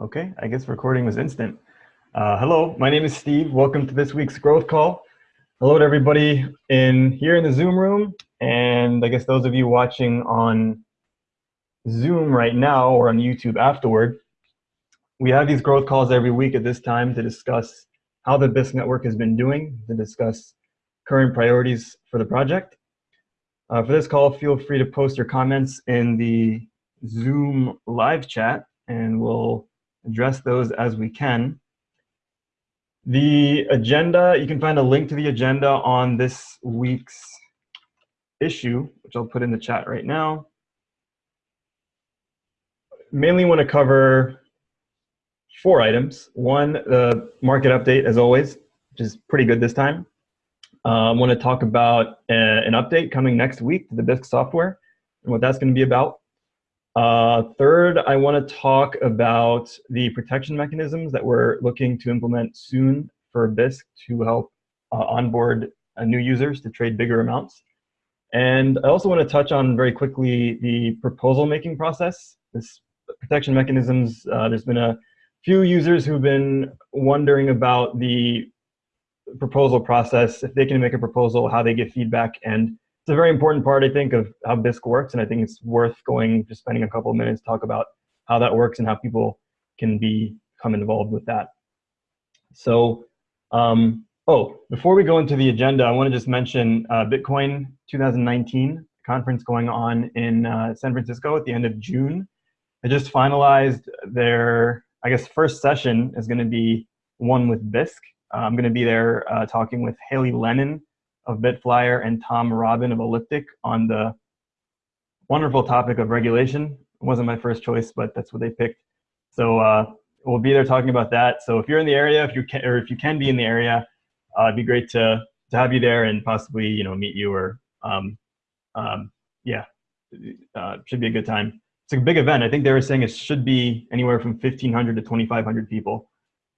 Okay, I guess recording was instant. Uh, hello, my name is Steve. Welcome to this week's growth call. Hello to everybody in here in the Zoom room, and I guess those of you watching on Zoom right now or on YouTube afterward. We have these growth calls every week at this time to discuss how the Bisq network has been doing, to discuss current priorities for the project. Uh, for this call, feel free to post your comments in the Zoom live chat, and we'll address those as we can. The agenda, you can find a link to the agenda on this week's issue, which I'll put in the chat right now. Mainly want to cover four items. One, the market update, as always, which is pretty good this time. Uh, I want to talk about a, an update coming next week to the Bisq software and what that's going to be about. Uh, third, I want to talk about the protection mechanisms that we're looking to implement soon for Bisq to help uh, onboard uh, new users to trade bigger amounts. And I also want to touch on very quickly the proposal making process. This protection mechanisms, uh, there's been a few users who've been wondering about the proposal process, if they can make a proposal, how they get feedback, and it's a very important part, I think, of how Bisq works, and I think it's worth going, just spending a couple of minutes talk about how that works and how people can be, become involved with that. So, um, oh, before we go into the agenda, I want to just mention uh, Bitcoin 2019 conference going on in uh, San Francisco at the end of June. They just finalized their, I guess, first session is going to be one with Bisq. Uh, I'm going to be there uh, talking with Haley Lennon of Bitflyer and Tom Robin of Elliptic on the wonderful topic of regulation. It wasn't my first choice, but that's what they picked. So uh, we'll be there talking about that. So if you're in the area, if you can, or if you can be in the area, uh, it'd be great to to have you there and possibly you know meet you or um, um, yeah, uh, should be a good time. It's a big event. I think they were saying it should be anywhere from 1,500 to 2,500 people.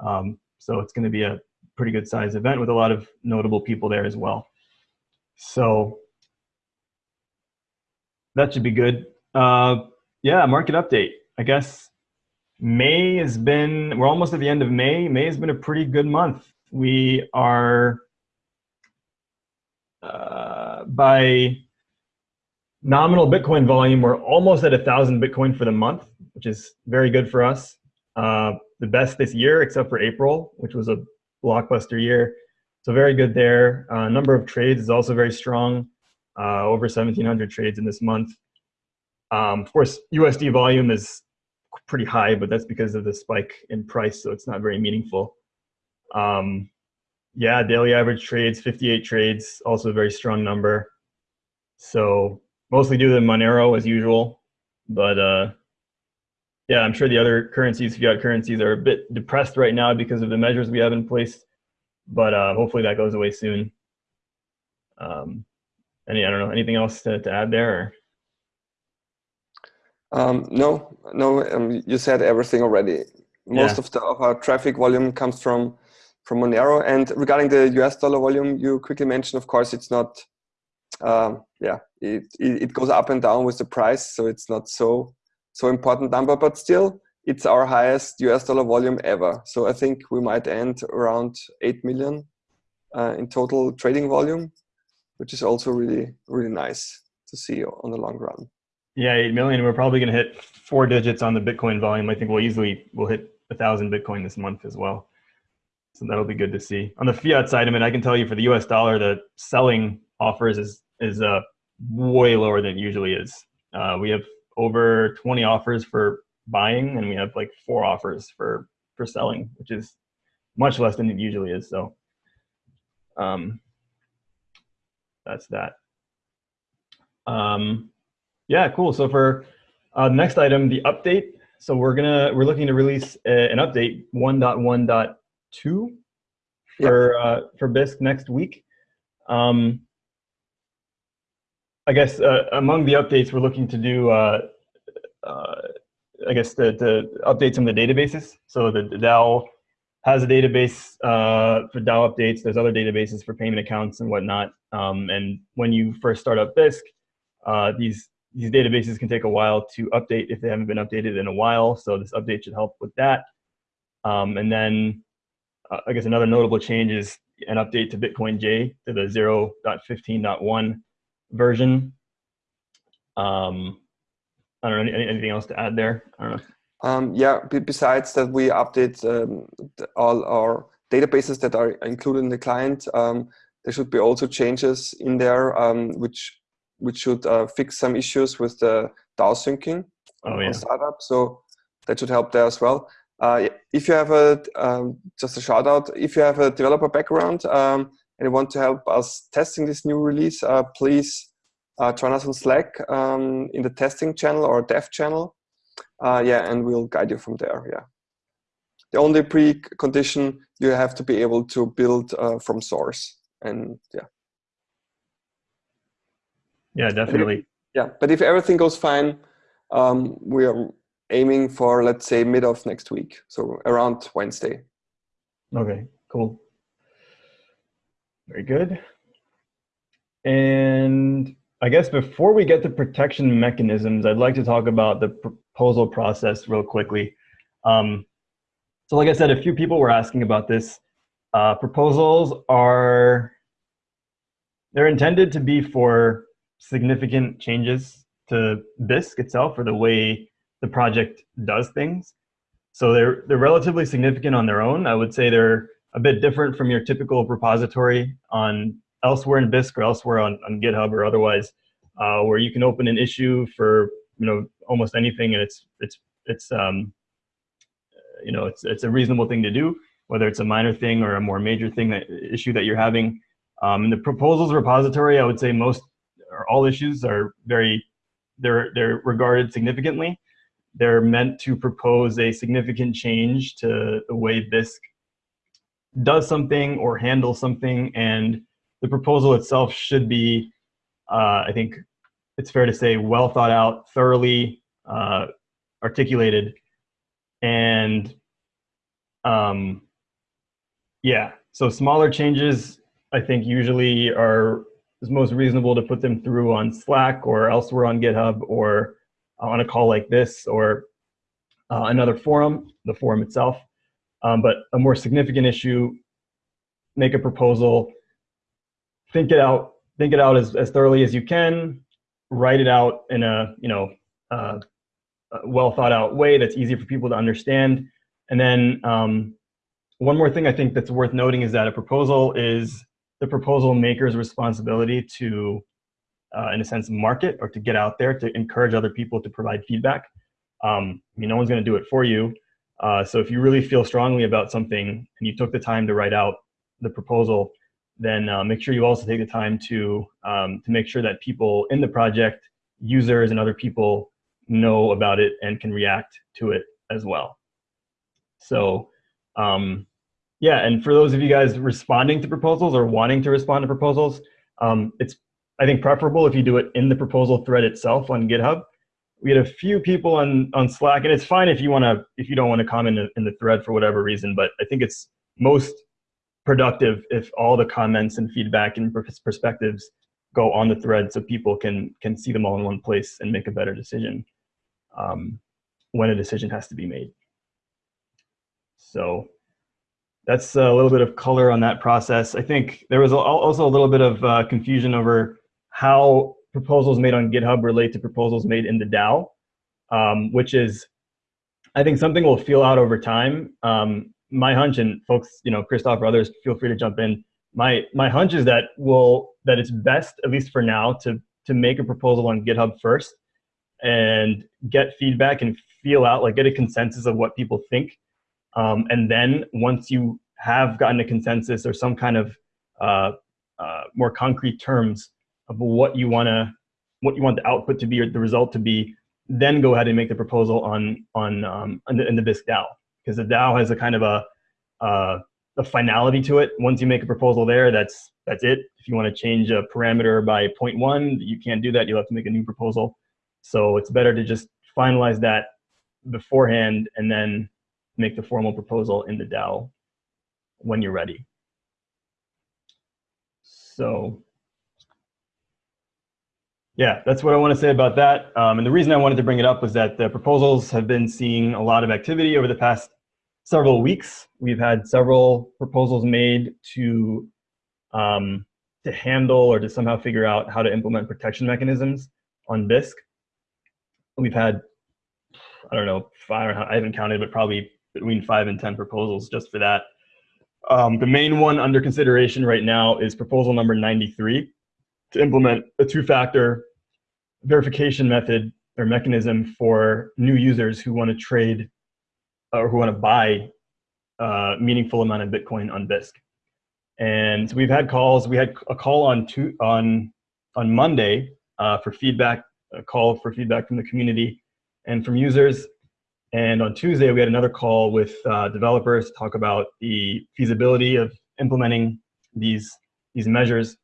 Um, so it's going to be a pretty good size event with a lot of notable people there as well. So that should be good. Uh, yeah, market update. I guess May has been, we're almost at the end of May. May has been a pretty good month. We are, uh, by nominal Bitcoin volume, we're almost at a thousand Bitcoin for the month, which is very good for us. Uh, the best this year, except for April, which was a blockbuster year. So very good there. Uh, number of trades is also very strong. Uh, over 1,700 trades in this month. Um, of course, USD volume is pretty high, but that's because of the spike in price, so it's not very meaningful. Um, yeah, daily average trades, 58 trades, also a very strong number. So mostly due to Monero as usual, but uh, yeah, I'm sure the other currencies, fiat currencies, are a bit depressed right now because of the measures we have in place, but uh, hopefully that goes away soon. Um, any, I don't know, anything else to, to add there? Um, no, no, um, you said everything already. Most yeah. of, the, of our traffic volume comes from from Monero. And regarding the US dollar volume, you quickly mentioned, of course, it's not, um, yeah, it, it, it goes up and down with the price, so it's not so so important number, but still it's our highest US dollar volume ever. So I think we might end around 8 million uh, in total trading volume, which is also really, really nice to see on the long run. Yeah, 8 million. We're probably going to hit four digits on the Bitcoin volume. I think we'll easily, we'll hit a thousand Bitcoin this month as well. So that'll be good to see. On the fiat side of it, I can tell you for the US dollar, the selling offers is, is uh, way lower than it usually is. Uh, we have over 20 offers for buying and we have like four offers for for selling which is much less than it usually is so um that's that. Um yeah cool so for uh next item the update so we're gonna we're looking to release a, an update 1.1.2 for uh for bisq next week. Um I guess uh, among the updates, we're looking to do, uh, uh, I guess, to, to, update some of the databases. So the, the DAO has a database uh, for DAO updates. There's other databases for payment accounts and whatnot. Um, and when you first start up Bisq, uh, these these databases can take a while to update if they haven't been updated in a while. So this update should help with that. Um, and then uh, I guess another notable change is an update to Bitcoin J to the 0.15.1 version. Um, I don't know, any, anything else to add there? I don't know. Um, yeah, besides that we update um, all our databases that are included in the client, um, there should be also changes in there um, which which should uh, fix some issues with the DAO syncing oh, yeah. on startup. So that should help there as well. Uh, if you have a, um, just a shout out, if you have a developer background um, and you want to help us testing this new release, uh, please uh, join us on Slack um, in the testing channel or dev channel. Uh, yeah, and we'll guide you from there. Yeah. The only precondition you have to be able to build uh, from source, and yeah. Yeah, definitely. If, yeah, but if everything goes fine, um, we are aiming for let's say mid of next week, so around Wednesday. Okay, cool. Very good. And I guess before we get to protection mechanisms, I'd like to talk about the proposal process real quickly. Um, so like I said, a few people were asking about this. Uh, proposals are, they're intended to be for significant changes to Bisq itself or the way the project does things. So they're, they're relatively significant on their own. I would say they're a bit different from your typical repository on elsewhere in Bisq or elsewhere on, on GitHub or otherwise, uh, where you can open an issue for you know almost anything, and it's it's it's um, you know it's it's a reasonable thing to do, whether it's a minor thing or a more major thing that issue that you're having. Um, in the proposals repository, I would say most or all issues are very they're they're regarded significantly. They're meant to propose a significant change to the way Bisq does something or handles something, and the proposal itself should be, uh, I think it's fair to say, well thought out, thoroughly uh, articulated, and um, yeah, so smaller changes I think usually are is most reasonable to put them through on Slack or elsewhere on GitHub or on a call like this or uh, another forum, the forum itself. Um, but a more significant issue, make a proposal, think it out, think it out as, as thoroughly as you can, write it out in a, you know, uh, well thought out way that's easy for people to understand. And then um, one more thing I think that's worth noting is that a proposal is the proposal maker's responsibility to, uh, in a sense, market or to get out there to encourage other people to provide feedback. Um, I mean, no one's going to do it for you. Uh, so if you really feel strongly about something and you took the time to write out the proposal, then uh, make sure you also take the time to, um, to make sure that people in the project, users and other people know about it and can react to it as well. So um, yeah, and for those of you guys responding to proposals or wanting to respond to proposals, um, it's I think preferable if you do it in the proposal thread itself on GitHub. We had a few people on on Slack, and it's fine if you want to if you don't want to comment in, the thread for whatever reason. But I think it's most productive if all the comments and feedback and perspectives go on the thread so people can can see them all in one place and make a better decision um, when a decision has to be made. So that's a little bit of color on that process. I think there was also a little bit of uh, confusion over how proposals made on GitHub relate to proposals made in the DAO, um, which is, I think something we'll feel out over time. Um, my hunch, and folks, you know, Christoph or others, feel free to jump in. My my hunch is that will that it's best, at least for now, to to make a proposal on GitHub first and get feedback and feel out, like get a consensus of what people think um, and then once you have gotten a consensus or some kind of uh, uh, more concrete terms of what you want to, what you want the output to be or the result to be, then go ahead and make the proposal on on um, in, the, in the Bisq DAO because the DAO has a kind of a uh, a finality to it. Once you make a proposal there, that's that's it. If you want to change a parameter by 0.1, you can't do that. You'll have to make a new proposal. So it's better to just finalize that beforehand and then make the formal proposal in the DAO when you're ready. So yeah, that's what I want to say about that. Um, and the reason I wanted to bring it up was that the proposals have been seeing a lot of activity over the past several weeks. We've had several proposals made to um, to handle or to somehow figure out how to implement protection mechanisms on Bisq. We've had, I don't know, five, I haven't counted, but probably between five and 10 proposals just for that. Um, the main one under consideration right now is proposal number 93 to implement a two-factor verification method or mechanism for new users who want to trade or who want to buy a meaningful amount of Bitcoin on Bisq. And so we've had calls. We had a call on two, on on Monday uh, for feedback, a call for feedback from the community and from users. And on Tuesday, we had another call with uh, developers to talk about the feasibility of implementing these these measures.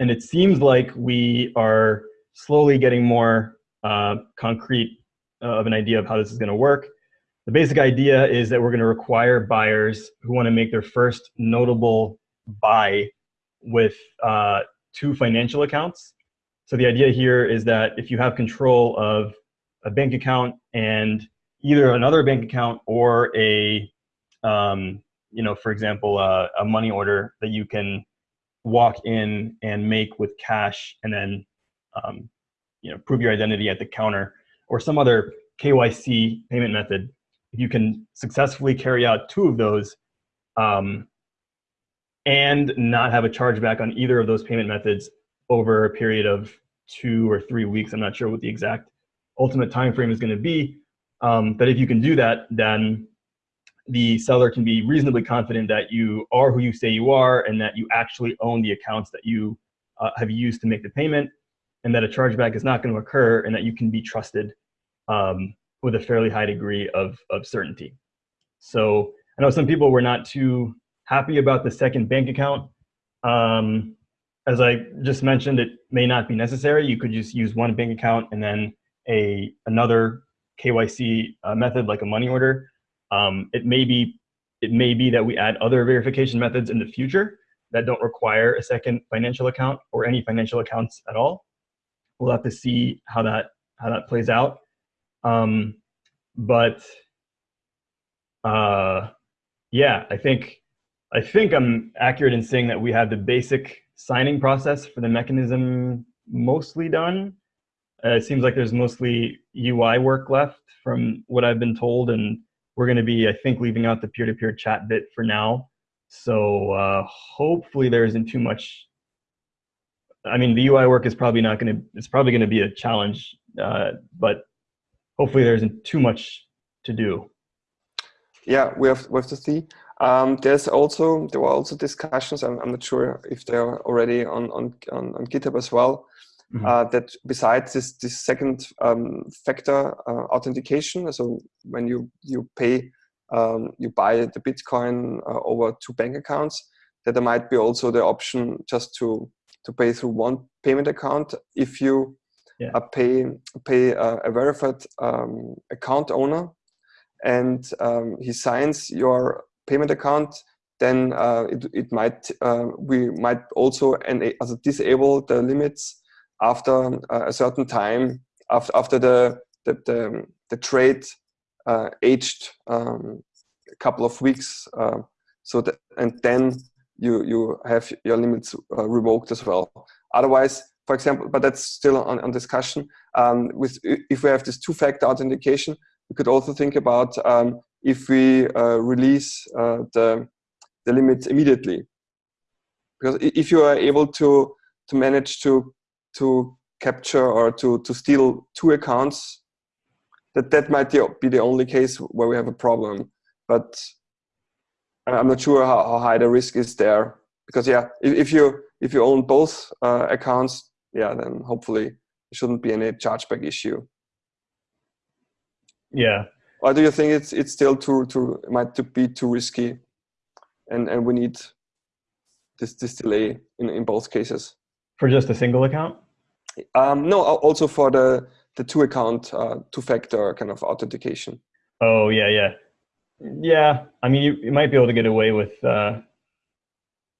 And it seems like we are slowly getting more uh, concrete uh, of an idea of how this is going to work. The basic idea is that we're going to require buyers who want to make their first notable buy with uh, two financial accounts. So the idea here is that if you have control of a bank account and either another bank account or a, um, you know, for example, uh, a money order that you can walk in and make with cash and then um, you know, prove your identity at the counter or some other KYC payment method, if you can successfully carry out two of those um, and not have a chargeback on either of those payment methods over a period of two or three weeks, I'm not sure what the exact ultimate time frame is going to be, um, but if you can do that, then the seller can be reasonably confident that you are who you say you are and that you actually own the accounts that you uh, have used to make the payment and that a chargeback is not going to occur and that you can be trusted um, with a fairly high degree of, of certainty. So I know some people were not too happy about the second bank account. Um, as I just mentioned, it may not be necessary. You could just use one bank account and then a another KYC uh, method like a money order. Um, it may be it may be that we add other verification methods in the future that don't require a second financial account or any financial accounts at all we'll have to see how that how that plays out. Um, but uh, yeah, I think I think I'm accurate in saying that we have the basic signing process for the mechanism mostly done. Uh, it seems like there's mostly UI work left from what I've been told, and we're going to be, I think, leaving out the peer-to-peer -peer chat bit for now. So uh, hopefully there isn't too much I mean, the UI work is probably not going to, it's probably going to be a challenge, uh, but hopefully there isn't too much to do. Yeah, we have, we have to see. Um, there's also, there were also discussions, I'm, I'm not sure if they're already on, on, on, on GitHub as well, mm -hmm. uh, that besides this, this second um, factor uh, authentication, so when you, you pay, um, you buy the Bitcoin uh, over two bank accounts, that there might be also the option just to to pay through one payment account if you yeah. uh, pay pay uh, a verified um, account owner and um, he signs your payment account then uh, it, it might uh, we might also and also disable the limits after uh, a certain time after after the the, the, the trade uh, aged um, a couple of weeks so that and then you you have your limits uh, revoked as well. Otherwise, for example, but that's still on, on discussion. Um, with if we have this two-factor authentication, we could also think about um, if we uh, release uh, the the limits immediately, because if you are able to to manage to to capture or to to steal two accounts, that that might be the only case where we have a problem. But I'm not sure how, how, high the risk is there because yeah, if, if you if you own both uh, accounts, yeah, then hopefully there shouldn't be any chargeback issue. Yeah. Or do you think it's it's still too too might to be too risky, and and we need this this delay in in both cases? For just a single account? Um, no, also for the the two account uh, two factor kind of authentication. Oh yeah, yeah. Yeah, I mean, you, you might be able to get away with uh,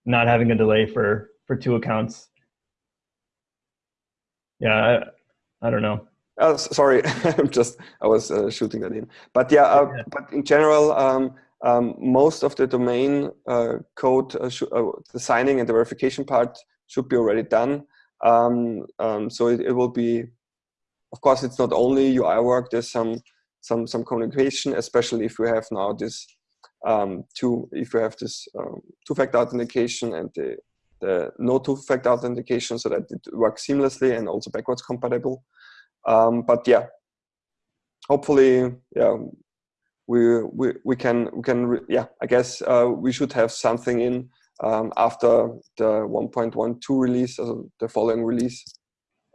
not having a delay for for two accounts. Yeah, I, I don't know. Uh, sorry, I'm just I was uh, shooting that in. But yeah, uh, yeah. but in general, um, um, most of the domain uh, code, uh, uh, the signing and the verification part should be already done. Um, um, so it, it, will be, of course, it's not only UI work. There's some some some communication, especially if we have now this um, two if we have this um, two-factor authentication and the the no two-factor authentication, so that it works seamlessly and also backwards compatible. Um, but yeah, hopefully, yeah, we we we can we can yeah. I guess uh, we should have something in um, after the 1.12 release, also the following release.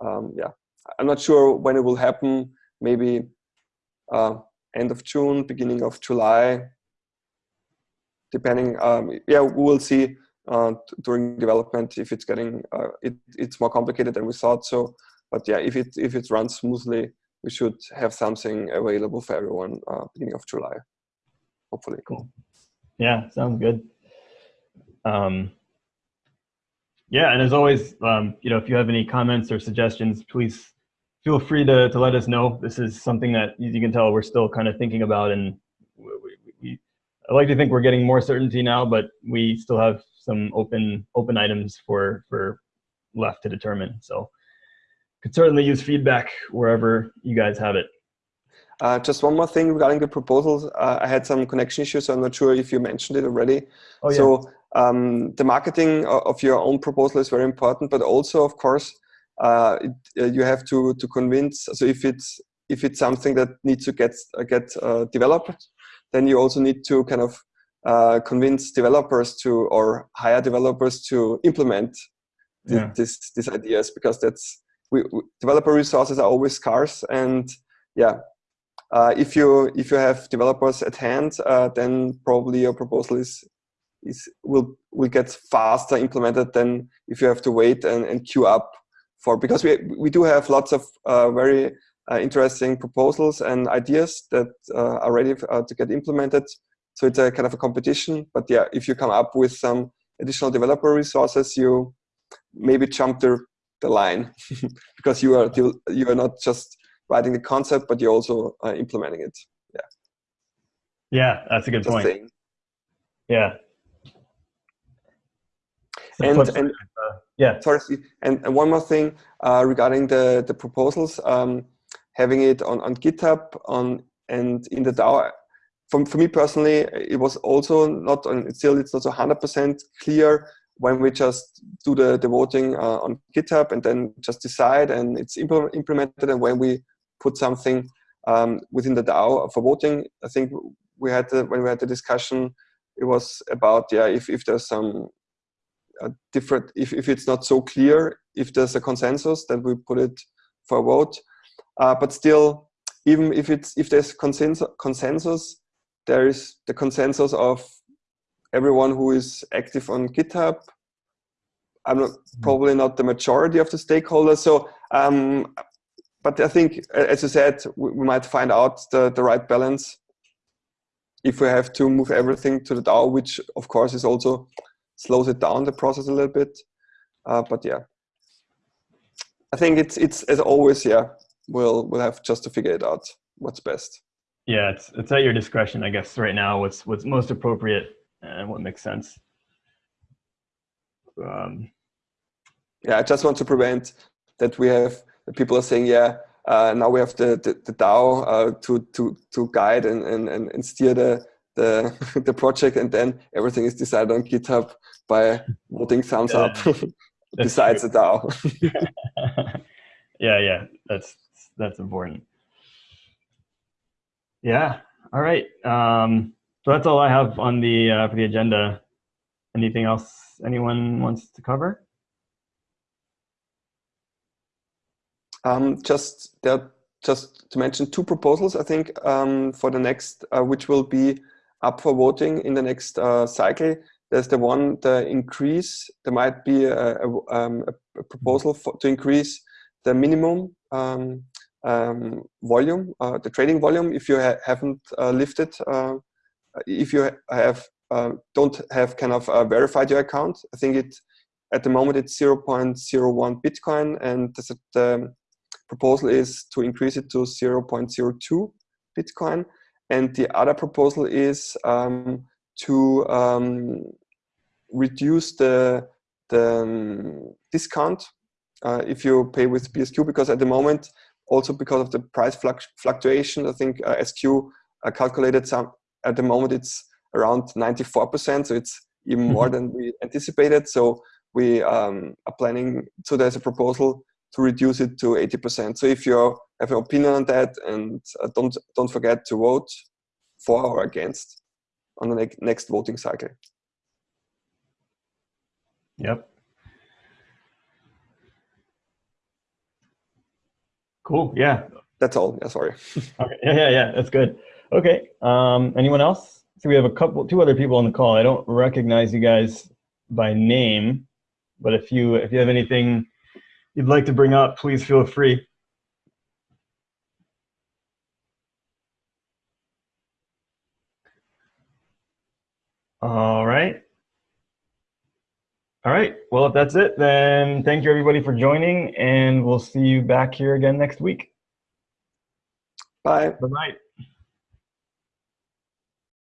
Um, yeah, I'm not sure when it will happen. Maybe uh, end of June, beginning of July, depending. Um, yeah, we will see uh, during development if it's getting uh, it, it's more complicated than we thought. So, but yeah, if it if it runs smoothly, we should have something available for everyone uh, beginning of July, hopefully. Cool. Yeah, sounds good. Um, yeah, and as always, um, you know, if you have any comments or suggestions, please feel free to, to let us know. This is something that, as you can tell, we're still kind of thinking about. And we, we, I like to think we're getting more certainty now, but we still have some open open items for for left to determine. So could certainly use feedback wherever you guys have it. Uh, just one more thing regarding the proposals. Uh, I had some connection issues, so I'm not sure if you mentioned it already. Oh, yeah. So um, the marketing of your own proposal is very important, but also, of course, uh, it, uh, you have to to convince. So if it's if it's something that needs to get uh, get uh, developed, then you also need to kind of uh, convince developers to or hire developers to implement th yeah. this these ideas because that's we, we, developer resources are always scarce and yeah uh, if you if you have developers at hand uh, then probably your proposal is is will will get faster implemented than if you have to wait and, and queue up for because we we do have lots of uh, very uh, interesting proposals and ideas that uh, are ready uh, to get implemented. So it's a kind of a competition. But yeah, if you come up with some additional developer resources, you maybe jump the the line because you are you are not just writing the concept, but you're also uh, implementing it. Yeah. Yeah, that's a good just point. Saying. Yeah, and, and uh, yeah, sorry. And, and, one more thing uh, regarding the the proposals, um, having it on on GitHub on and in the DAO. For, for me personally, it was also not on, still it's not 100% clear when we just do the, the voting uh, on GitHub and then just decide and it's implemented and when we put something um, within the DAO for voting. I think we had the, when we had the discussion, it was about yeah if, if there's some different if, if it's not so clear if there's a consensus then we put it for a vote uh, but still even if it's if there's consensus consensus there is the consensus of everyone who is active on github i'm not mm-hmm. probably not the majority of the stakeholders so um, but i think as you said we, we might find out the, the right balance if we have to move everything to the DAO, which of course is also slows it down the process a little bit. Uh, but yeah, I think it's it's as always. Yeah, we'll we'll have just to figure it out what's best. Yeah, it's it's at your discretion, I guess. Right now, what's what's most appropriate and what makes sense. Um, yeah, I just want to prevent that we have people are saying, yeah, uh, now we have the the, the DAO uh, to to to guide and, and and steer the the the project, and then everything is decided on GitHub by voting thumbs up. besides true. the DAO. yeah, yeah, that's that's important. Yeah. All right. Um, so that's all I have on the uh, for the agenda. Anything else anyone wants to cover? Um, just there, just to mention two proposals. I think um, for the next, uh, which will be up for voting in the next uh, cycle. There's the one, the increase, there might be a, a, um, a proposal for, to increase the minimum um, um, volume, uh, the trading volume, if you ha haven't uh, lifted uh, if you have uh, don't have kind of uh, verified your account, I think it at the moment it's 0.01 Bitcoin, and the, the proposal is to increase it to 0.02 Bitcoin. And the other proposal is um, to um, reduce the, the um, discount uh, if you pay with BSQ, because at the moment, also because of the price fluctuation, I think uh, SQ uh, calculated some, at the moment it's around 94%, so it's even more mm-hmm. than we anticipated. So we um, are planning, so there's a proposal to reduce it to 80%. So if you have an opinion on that and uh, don't, don't forget to vote for or against on the ne next voting cycle. Yep. Cool. Yeah. That's all. Yeah, sorry. okay. Yeah, yeah, yeah. That's good. Okay. Um, anyone else? So we have a couple, two other people on the call. I don't recognize you guys by name, but if you if you have anything you'd like to bring up, please feel free. All right. All right. Well, if that's it, then thank you everybody for joining, and we'll see you back here again next week. Bye. Bye-bye.